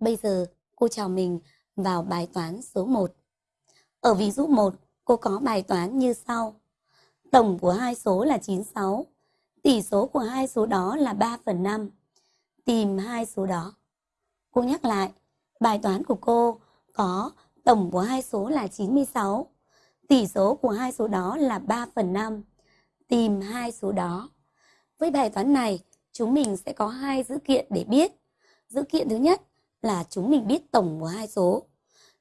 Bây giờ cô chào mình vào bài toán số 1. Ở ví dụ 1, cô có bài toán như sau. Tổng của hai số là 96. Tỷ số của hai số đó là 3 phần 5. Tìm hai số đó. Cô nhắc lại, bài toán của cô có tổng của hai số là 96. Tỷ số của hai số đó là 3 phần 5. Tìm hai số đó. Với bài toán này, chúng mình sẽ có hai dữ kiện để biết. Dữ kiện thứ nhất là chúng mình biết tổng của hai số.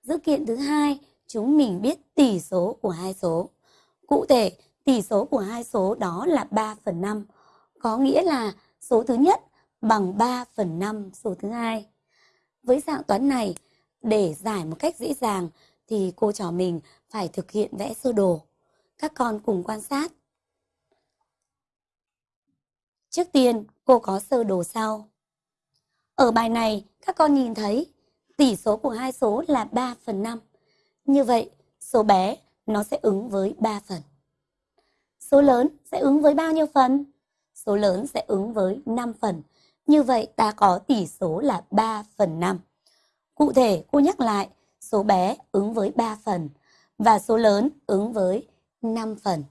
Dữ kiện thứ hai, chúng mình biết tỷ số của hai số. Cụ thể, tỷ số của hai số đó là 3 phần 5. Có nghĩa là số thứ nhất bằng 3 phần 5 số thứ hai. Với dạng toán này, để giải một cách dễ dàng thì cô trò mình phải thực hiện vẽ sơ đồ. Các con cùng quan sát. Trước tiên, cô có sơ đồ sau. Ở bài này, các con nhìn thấy tỷ số của hai số là 3 phần 5. Như vậy, số bé nó sẽ ứng với 3 phần. Số lớn sẽ ứng với bao nhiêu phần? Số lớn sẽ ứng với 5 phần. Như vậy ta có tỷ số là 3 phần 5. Cụ thể, cô nhắc lại, số bé ứng với 3 phần và số lớn ứng với 5 phần.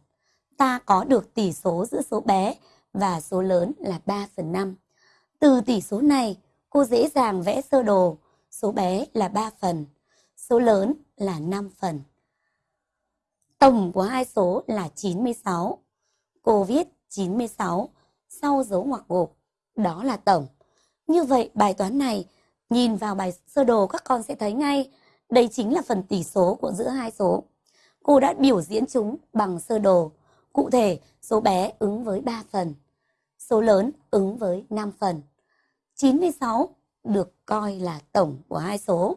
Ta có được tỷ số giữa số bé và số lớn là 3 phần 5. Từ tỷ số này, cô dễ dàng vẽ sơ đồ. Số bé là 3 phần, số lớn là 5 phần. Tổng của hai số là 96. Cô viết 96 sau dấu ngoặc gộp, đó là tổng. Như vậy bài toán này, nhìn vào bài sơ đồ các con sẽ thấy ngay, đây chính là phần tỷ số của giữa hai số. Cô đã biểu diễn chúng bằng sơ đồ. Cụ thể, số bé ứng với 3 phần, số lớn ứng với 5 phần. 96 được coi là tổng của hai số.